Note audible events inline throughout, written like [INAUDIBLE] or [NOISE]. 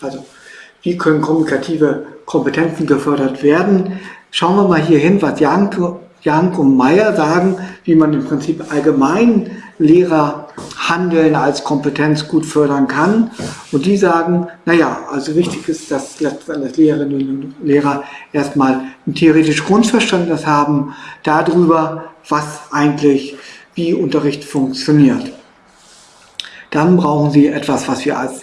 Also wie können kommunikative Kompetenzen gefördert werden? Schauen wir mal hier hin, was Jank, Jank und Meyer sagen, wie man im Prinzip allgemein Lehrerhandeln als Kompetenz gut fördern kann. Und die sagen, naja, also wichtig ist, dass Lehrerinnen und Lehrer erstmal ein theoretisches Grundverständnis haben darüber, was eigentlich, wie Unterricht funktioniert. Dann brauchen sie etwas, was wir als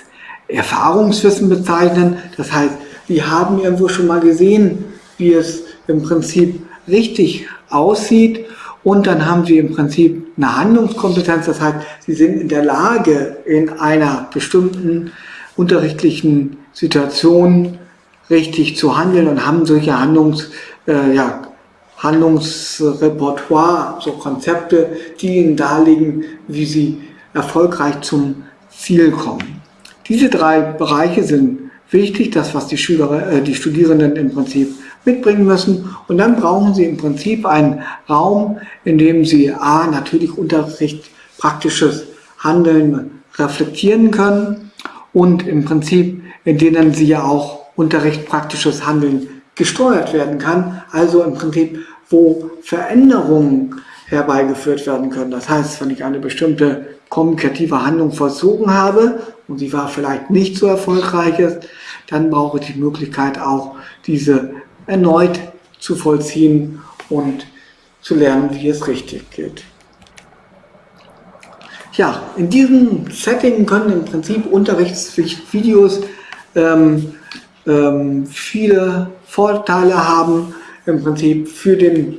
Erfahrungswissen bezeichnen. Das heißt, sie haben irgendwo schon mal gesehen, wie es im Prinzip richtig aussieht und dann haben sie im Prinzip eine Handlungskompetenz, das heißt, sie sind in der Lage, in einer bestimmten unterrichtlichen Situation richtig zu handeln und haben solche Handlungs, äh, ja, Handlungsrepertoire, so Konzepte, die ihnen darlegen, wie sie erfolgreich zum Ziel kommen. Diese drei Bereiche sind wichtig, das was die, Schüler, äh, die Studierenden im Prinzip mitbringen müssen. Und dann brauchen Sie im Prinzip einen Raum, in dem Sie A, natürlich Unterricht, praktisches Handeln reflektieren können und im Prinzip, in denen Sie ja auch Unterricht, praktisches Handeln gesteuert werden kann. Also im Prinzip, wo Veränderungen herbeigeführt werden können. Das heißt, wenn ich eine bestimmte kommunikative Handlung vollzogen habe und sie war vielleicht nicht so erfolgreich dann brauche ich die Möglichkeit auch diese erneut zu vollziehen und zu lernen, wie es richtig geht. Ja, in diesem Setting können im Prinzip Unterrichtsvideos ähm, ähm, viele Vorteile haben, im Prinzip für den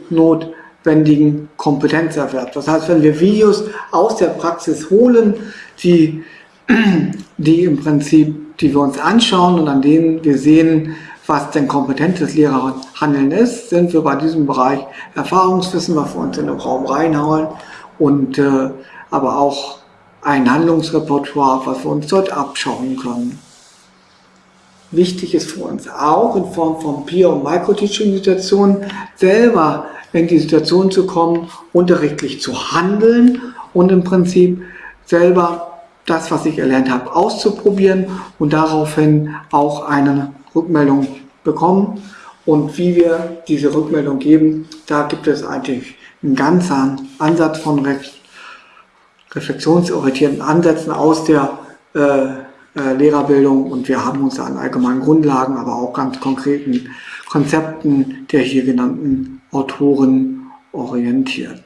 notwendigen Kompetenzerwerb. Das heißt, wenn wir Videos aus der Praxis holen, die, [CLEARS THROAT] die im Prinzip, die wir uns anschauen und an denen wir sehen, was denn kompetentes Lehrerhandeln ist, sind wir bei diesem Bereich Erfahrungswissen, was wir uns in den Raum reinhauen und äh, aber auch ein Handlungsrepertoire, was wir uns dort abschauen können. Wichtig ist für uns auch in Form von Peer- und Microteaching-Situationen selber in die Situation zu kommen, unterrichtlich zu handeln und im Prinzip selber das, was ich erlernt habe, auszuprobieren und daraufhin auch eine Rückmeldung bekommen. Und wie wir diese Rückmeldung geben, da gibt es eigentlich einen ganzen Ansatz von reflexionsorientierten Ansätzen aus der äh, äh, Lehrerbildung und wir haben uns an allgemeinen Grundlagen, aber auch ganz konkreten Konzepten der hier genannten Autoren orientiert.